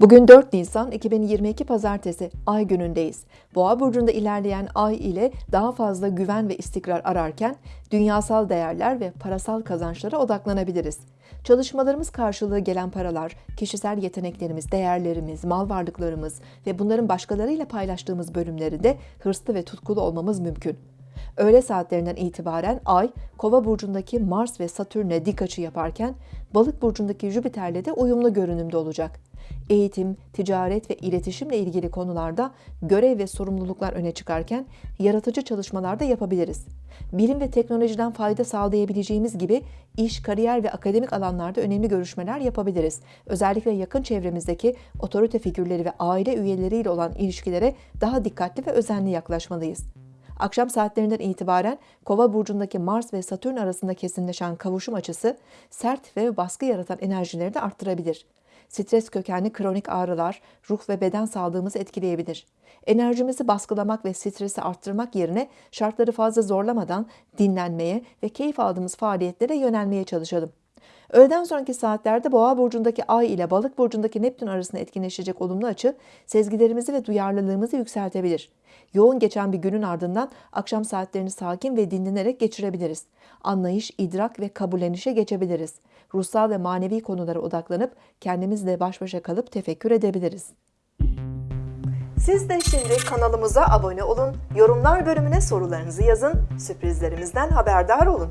Bugün 4 Nisan 2022 Pazartesi Ay günündeyiz. Boğa burcunda ilerleyen Ay ile daha fazla güven ve istikrar ararken dünyasal değerler ve parasal kazançlara odaklanabiliriz. Çalışmalarımız karşılığı gelen paralar, kişisel yeteneklerimiz, değerlerimiz, mal varlıklarımız ve bunların başkalarıyla paylaştığımız bölümlerinde hırslı ve tutkulu olmamız mümkün. Öğle saatlerinden itibaren Ay, Kova burcundaki Mars ve Satürn'e dik açı yaparken Balık burcundaki Jüpiter'le de uyumlu görünümde olacak. Eğitim, ticaret ve iletişimle ilgili konularda görev ve sorumluluklar öne çıkarken yaratıcı çalışmalar da yapabiliriz. Bilim ve teknolojiden fayda sağlayabileceğimiz gibi iş, kariyer ve akademik alanlarda önemli görüşmeler yapabiliriz. Özellikle yakın çevremizdeki otorite figürleri ve aile üyeleriyle olan ilişkilere daha dikkatli ve özenli yaklaşmalıyız. Akşam saatlerinden itibaren Kova burcundaki Mars ve Satürn arasında kesinleşen kavuşum açısı sert ve baskı yaratan enerjileri de arttırabilir. Stres kökenli kronik ağrılar, ruh ve beden sağlığımızı etkileyebilir. Enerjimizi baskılamak ve stresi arttırmak yerine şartları fazla zorlamadan dinlenmeye ve keyif aldığımız faaliyetlere yönelmeye çalışalım. Öğleden sonraki saatlerde Boğa burcundaki Ay ile Balık burcundaki Neptün arasında etkinleşecek olumlu açı sezgilerimizi ve duyarlılığımızı yükseltebilir. Yoğun geçen bir günün ardından akşam saatlerini sakin ve dinlenerek geçirebiliriz. Anlayış, idrak ve kabullenişe geçebiliriz. Ruhsal ve manevi konulara odaklanıp kendimizle baş başa kalıp tefekkür edebiliriz. Siz de şimdi kanalımıza abone olun, yorumlar bölümüne sorularınızı yazın, sürprizlerimizden haberdar olun.